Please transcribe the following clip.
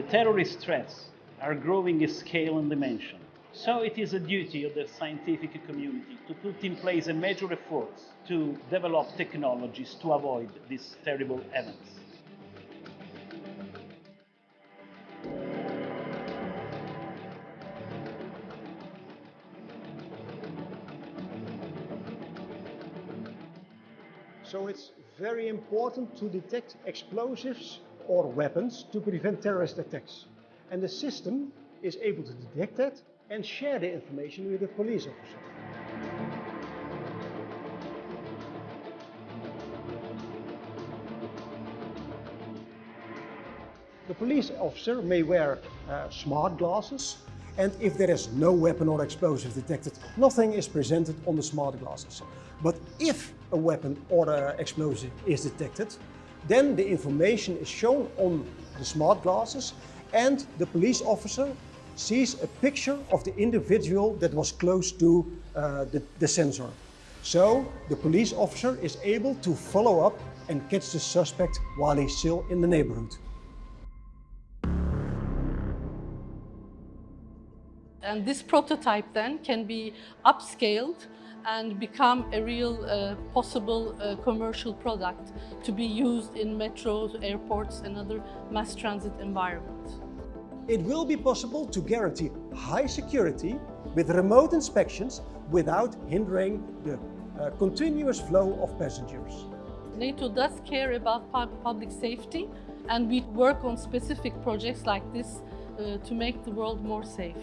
The terrorist threats are growing in scale and dimension. So it is a duty of the scientific community to put in place a major efforts to develop technologies to avoid these terrible events. So it's very important to detect explosives or weapons to prevent terrorist attacks. And the system is able to detect that and share the information with the police officer. The police officer may wear uh, smart glasses and if there is no weapon or explosive detected, nothing is presented on the smart glasses. But if a weapon or an explosive is detected, then the information is shown on the smart glasses and the police officer sees a picture of the individual that was close to uh, the, the sensor. So the police officer is able to follow up and catch the suspect while he's still in the neighborhood. And this prototype then can be upscaled and become a real uh, possible uh, commercial product to be used in metros, airports and other mass transit environments. It will be possible to guarantee high security with remote inspections without hindering the uh, continuous flow of passengers. NATO does care about public safety and we work on specific projects like this uh, to make the world more safe.